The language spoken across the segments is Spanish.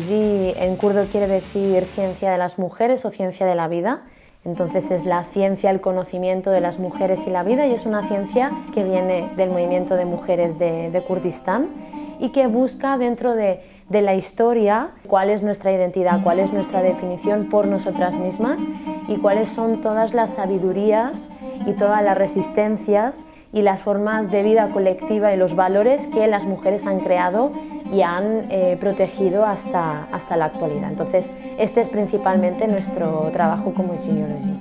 Jineology en kurdo quiere decir ciencia de las mujeres o ciencia de la vida. Entonces es la ciencia, el conocimiento de las mujeres y la vida y es una ciencia que viene del movimiento de mujeres de, de Kurdistán y que busca dentro de de la historia, cuál es nuestra identidad, cuál es nuestra definición por nosotras mismas y cuáles son todas las sabidurías y todas las resistencias y las formas de vida colectiva y los valores que las mujeres han creado y han eh, protegido hasta, hasta la actualidad. Entonces, este es principalmente nuestro trabajo como Genealogy.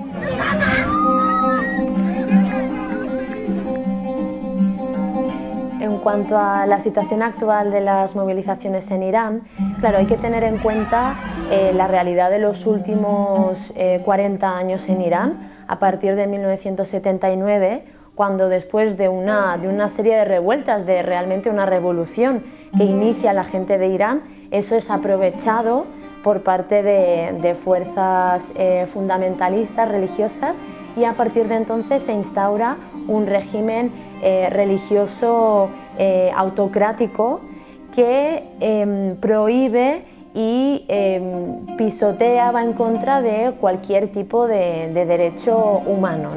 En cuanto a la situación actual de las movilizaciones en Irán, claro, hay que tener en cuenta eh, la realidad de los últimos 40 eh, años en Irán, a partir de 1979, cuando después de una, de una serie de revueltas, de realmente una revolución que inicia la gente de Irán, eso es aprovechado por parte de, fuerzas eh, fundamentalistas religiosas y a partir de entonces se instaura un régimen eh, religioso eh, autocrático que em, prohíbe y em, pisotea, va en contra de cualquier tipo de, derecho humano,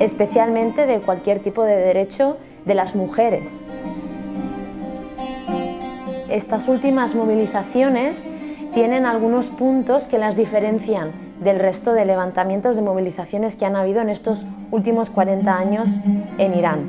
especialmente de cualquier tipo de derecho de las mujeres. Estas últimas movilizaciones tienen algunos puntos que las diferencian del resto de levantamientos de movilizaciones que han habido en estos últimos 40 años en Irán.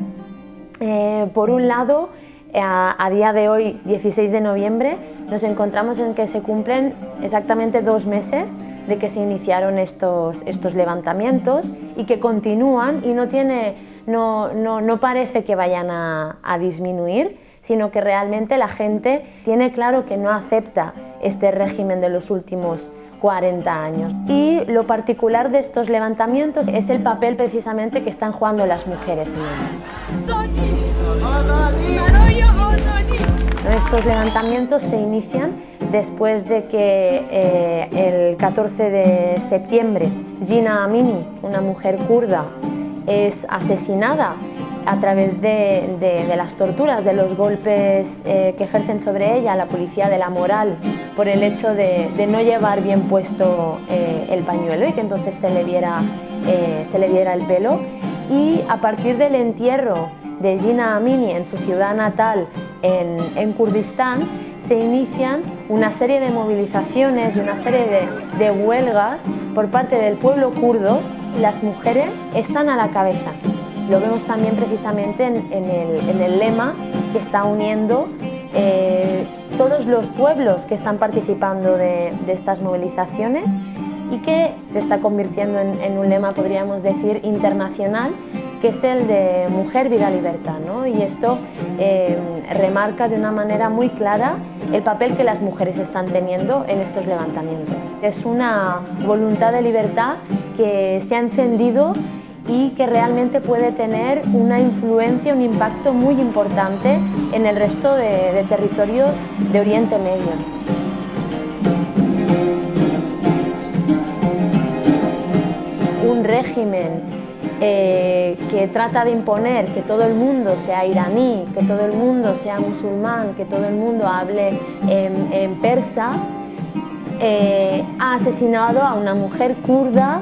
Eh, por un lado, a, día de hoy, 16 de noviembre, nos encontramos en que se cumplen exactamente dos meses de que se iniciaron estos, estos levantamientos y que continúan y no, tiene, no, no, no parece que vayan a disminuir, sino que realmente la gente tiene claro que no acepta este régimen de los últimos 40 años. Y lo particular de estos levantamientos es el papel precisamente que están jugando las mujeres en ellos. Estos levantamientos se inician después de que eh, el 14 de septiembre Gina Amini, una mujer kurda, es asesinada a través de, las torturas, de los golpes eh, que ejercen sobre ella la policía de la moral por el hecho de, no llevar bien puesto eh, el pañuelo y que entonces se le, viera, eh, se le viera el pelo. Y a partir del entierro de Gina Amini en su ciudad natal en, en Kurdistán, se inician una serie de movilizaciones y una serie de, de huelgas por parte del pueblo kurdo. Las mujeres están a la cabeza lo vemos también precisamente en, el, lema que está uniendo eh, todos los pueblos que están participando de, estas movilizaciones y que se está convirtiendo en, un lema, podríamos decir, internacional, que es el de Mujer, Vida, Libertad. Y esto eh, remarca de una manera muy clara el papel que las mujeres están teniendo en estos levantamientos. Es una voluntad de libertad que se ha encendido y que realmente puede tener una influencia, un impacto muy importante en el resto de, territorios de Oriente Medio. Un régimen eh, que trata de imponer que todo el mundo sea iraní, que todo el mundo sea musulmán, que todo el mundo hable en, persa, eh, ha asesinado a una mujer kurda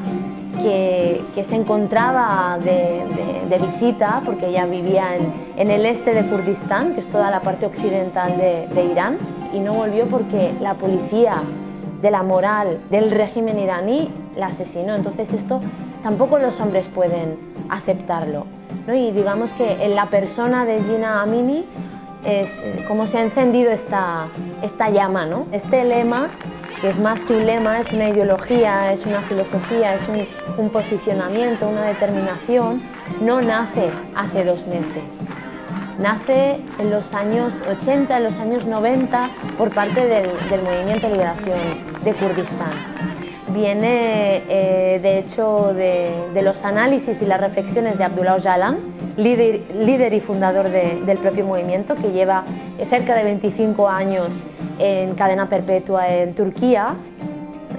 que, se encontraba de, visita, porque ella vivía en, el este de Kurdistán, que es toda la parte occidental de, Irán, y no volvió porque la policía de la moral del régimen iraní la asesinó. Entonces esto tampoco los hombres pueden aceptarlo. Y digamos que en la persona de Gina Amini es como se ha encendido esta, esta llama. ¿no? Este lema que es más que un lema, es una ideología, es una filosofía, es un, posicionamiento, una determinación, no nace hace dos meses. Nace en los años 80, en los años 90, por parte del, Movimiento de Liberación de Kurdistán. Viene, eh, de hecho, de, los análisis y las reflexiones de Abdullah Öcalan, líder, y fundador del propio movimiento, que lleva cerca de 25 años en cadena perpetua en Turquía,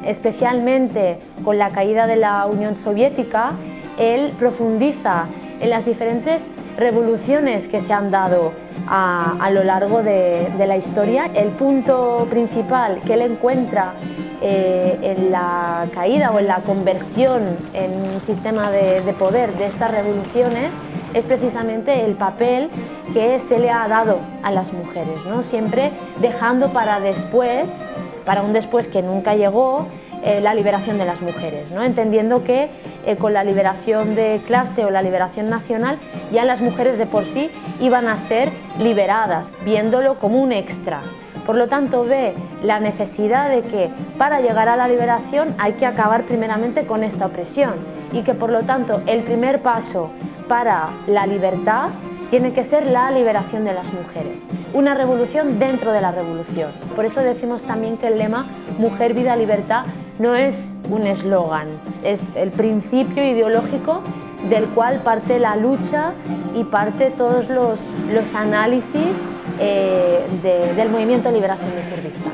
especialmente con la caída de la Unión Soviética, él profundiza en las diferentes revoluciones que se han dado a, lo largo de, la historia. El punto principal que él encuentra eh, en la caída o en la conversión en un sistema de, poder de estas revoluciones es precisamente el papel que se le ha dado a las mujeres, ¿no? siempre dejando para después, para un después que nunca llegó, eh, la liberación de las mujeres, ¿no? entendiendo que eh, con la liberación de clase o la liberación nacional ya las mujeres de por sí iban a ser liberadas, viéndolo como un extra. Por lo tanto, ve la necesidad de que para llegar a la liberación hay que acabar primeramente con esta opresión y que por lo tanto el primer paso para la libertad tiene que ser la liberación de las mujeres, una revolución dentro de la revolución. Por eso decimos también que el lema Mujer, Vida, Libertad no es un eslogan, es el principio ideológico del cual parte la lucha y parte todos los, los análisis eh, del movimiento de liberación de Kurdistán.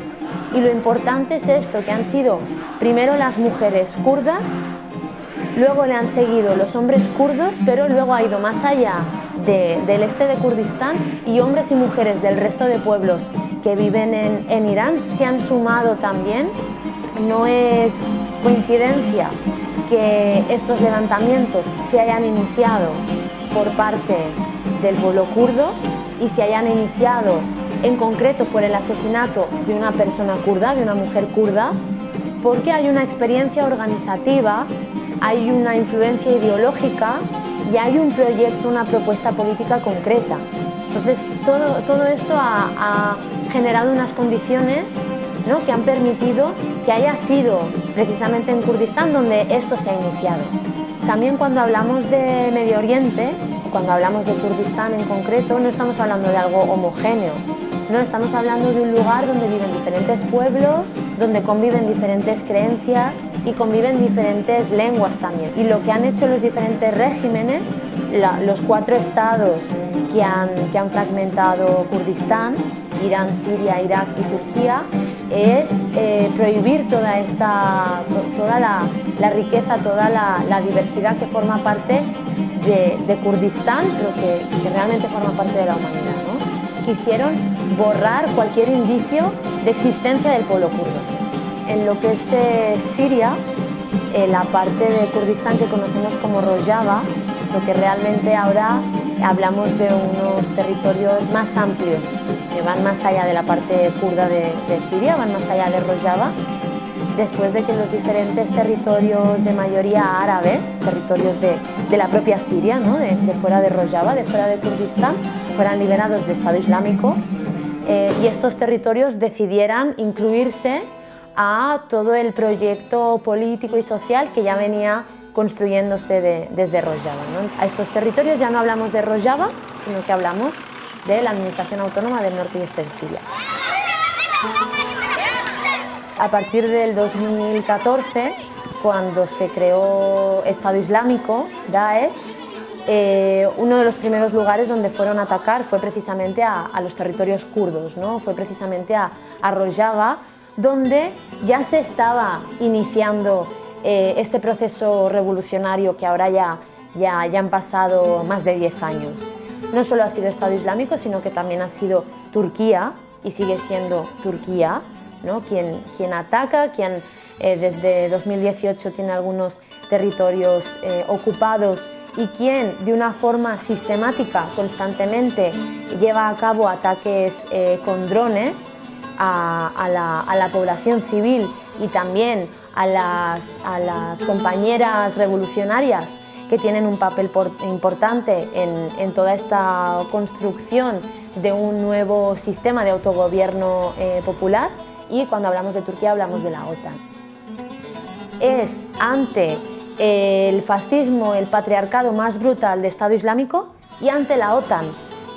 Y lo importante es esto, que han sido primero las mujeres kurdas, luego le han seguido los hombres kurdos, pero luego ha ido más allá del este de Kurdistán y hombres y mujeres del resto de pueblos que viven en, en Irán se han sumado también. No es coincidencia que estos levantamientos se hayan iniciado por parte del pueblo kurdo y se hayan iniciado en concreto por el asesinato de una persona kurda, de una mujer kurda, porque hay una experiencia organizativa, hay una influencia ideológica y hay un proyecto, una propuesta política concreta. Entonces, todo, todo esto ha, ha generado unas condiciones ¿no? que han permitido que haya sido precisamente en Kurdistán donde esto se ha iniciado. También cuando hablamos de Medio Oriente, cuando hablamos de Kurdistán en concreto, no estamos hablando de algo homogéneo, no estamos hablando de un lugar donde viven diferentes pueblos, donde conviven diferentes creencias y conviven diferentes lenguas también. Y lo que han hecho los diferentes regímenes, los cuatro estados que han, que han fragmentado Kurdistán, Irán, Siria, Irak y Turquía, es eh, prohibir toda, esta, toda la, riqueza, toda la, diversidad que forma parte de, Kurdistán, pero que, realmente forma parte de la humanidad. Quisieron borrar cualquier indicio de existencia del pueblo kurdo. En lo que es eh, Siria, la parte de Kurdistán que conocemos como Rojava, lo que realmente ahora hablamos de unos territorios más amplios, que van más allá de la parte kurda de, Siria, van más allá de Rojava, después de que los diferentes territorios de mayoría árabe, territorios de, la propia Siria, de, fuera de Rojava, de fuera de Kurdistán, fueran liberados de Estado Islámico eh, y estos territorios decidieran incluirse a todo el proyecto político y social que ya venía construyéndose desde Rojava. A estos territorios ya no hablamos de Rojava, sino que hablamos de la Administración Autónoma del Norte y Este de Siria. A partir del 2014, cuando se creó Estado Islámico, Daesh, eh, uno de los primeros lugares donde fueron a atacar fue precisamente a, los territorios kurdos, ¿no? fue precisamente a, a Rojava, donde ya se estaba iniciando eh, este proceso revolucionario que ahora ya, ya, ya han pasado más de 10 años. No solo ha sido Estado Islámico, sino que también ha sido Turquía, y sigue siendo Turquía, ¿no? quien, quien ataca, quien eh, desde 2018 tiene algunos territorios ocupados y quien de una forma sistemática, constantemente, lleva a cabo ataques con drones a, la, a la población civil y también a las, compañeras revolucionarias que tienen un papel importante en, en, toda esta construcción de un nuevo sistema de autogobierno eh, popular y cuando hablamos de Turquía hablamos de la OTAN. Es ante el fascismo, el patriarcado más brutal de Estado Islámico y ante la OTAN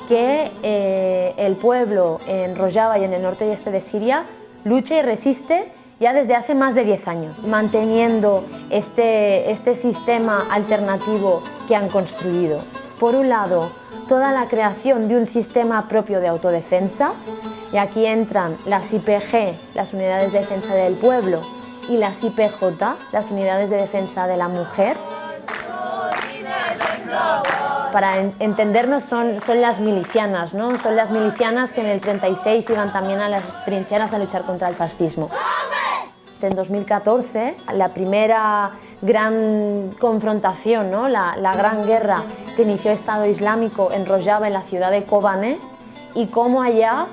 que eh, el pueblo en Rojava y en el norte y este de Siria lucha y resiste ya desde hace más de 10 años, manteniendo este, este sistema alternativo que han construido. Por un lado, toda la creación de un sistema propio de autodefensa, y aquí entran las IPG, las Unidades de Defensa del Pueblo, y las IPJ, las Unidades de Defensa de la Mujer, para entendernos son, son las milicianas, ¿no? son las milicianas que en el 36 iban también a las trincheras a luchar contra el fascismo. En 2014, la primera gran confrontación, ¿no? la, la gran guerra que inició el Estado Islámico enrollaba en la ciudad de Kobane y cómo allá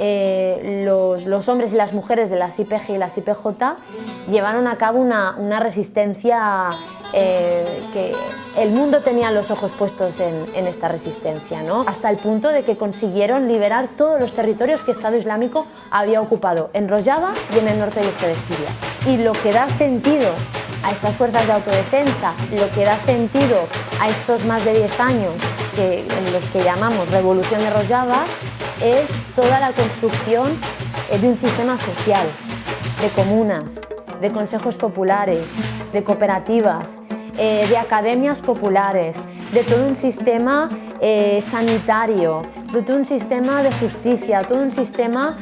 eh, los, hombres y las mujeres de las IPG y las IPJ llevaron a cabo una, resistencia eh, que el mundo tenía los ojos puestos en, esta resistencia, ¿no? hasta el punto de que consiguieron liberar todos los territorios que Estado Islámico había ocupado en Rojava y en el norte y este de Siria. Y lo que da sentido a estas fuerzas de autodefensa, lo que da sentido a estos más de 10 años que, en los que llamamos Revolución de Rojava es toda la construcción eh, de un sistema social, de comunas, de consejos populares, de cooperativas, eh, de academias populares, de todo un sistema eh, sanitario, de todo un sistema de justicia, todo un sistema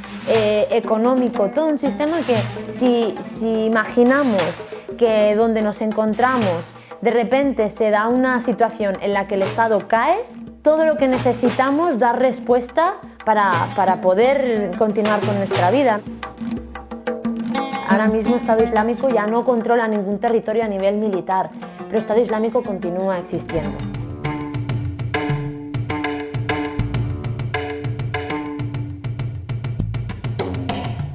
económico, todo un sistema que si, si imaginamos que donde nos encontramos de repente se da una situación en la que el Estado cae, todo lo que necesitamos dar respuesta para, para poder continuar con nuestra vida. Ahora mismo Estado Islámico ya no controla ningún territorio a nivel militar, pero Estado Islámico continúa existiendo.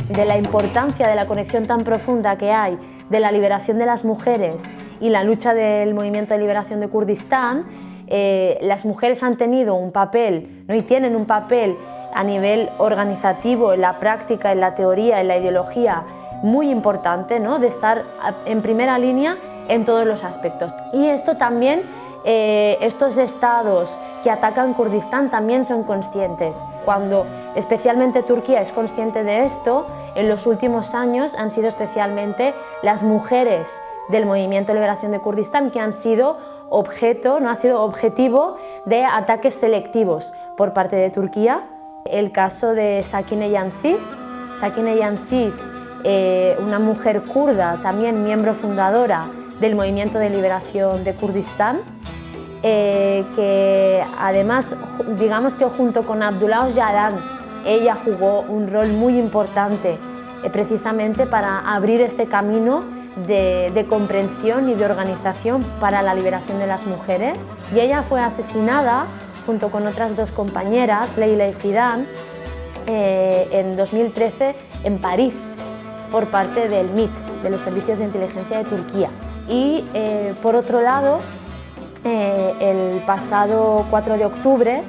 de la importancia de la conexión tan profunda que hay de la liberación de las mujeres y la lucha del movimiento de liberación de Kurdistán, eh, las mujeres han tenido un papel ¿no? y tienen un papel a nivel organizativo, en la práctica, en la teoría, en la ideología, muy importante, ¿no? de estar en primera línea en todos los aspectos. Y esto también, eh, estos estados que atacan Kurdistán también son conscientes. Cuando especialmente Turquía es consciente de esto, en los últimos años han sido especialmente las mujeres del Movimiento de Liberación de Kurdistán que han sido objeto, no ha sido objetivo de ataques selectivos por parte de Turquía. El caso de Sakine Yansis, Sakine Yansis, eh, una mujer kurda, también miembro fundadora del Movimiento de Liberación de Kurdistán, eh, que además, digamos que junto con Abdullah Öcalan, ella jugó un rol muy importante eh, precisamente para abrir este camino de, comprensión y de organización para la liberación de las mujeres. Y ella fue asesinada junto con otras dos compañeras, Leila y Fidan, eh, en 2013 en París por parte del MIT, de los Servicios de Inteligencia de Turquía. Y eh, por otro lado, eh, el pasado 4 de octubre,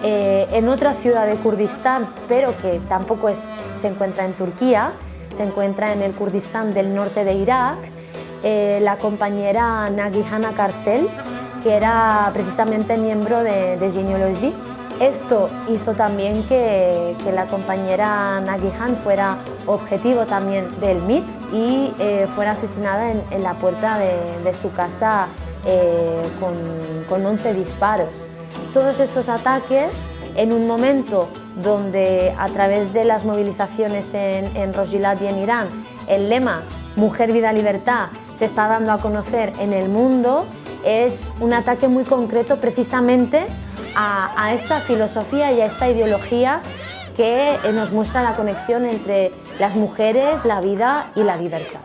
en otra ciudad de Kurdistán, pero que tampoco se encuentra en Turquía, se encuentra en el Kurdistán del norte de Irak, la compañera Nagihana Karsel, que era precisamente miembro de, de Genealogy. Esto hizo también que, la compañera Nagihan fuera objetivo también del MIT y eh, fuera asesinada en, la puerta de, su casa eh, con, con 11 disparos. Todos estos ataques en un momento donde a través de las movilizaciones en, en y en Irán, el lema Mujer, Vida, Libertad se está dando a conocer en el mundo, es un ataque muy concreto precisamente a, esta filosofía y a esta ideología que nos muestra la conexión entre las mujeres, la vida y la libertad.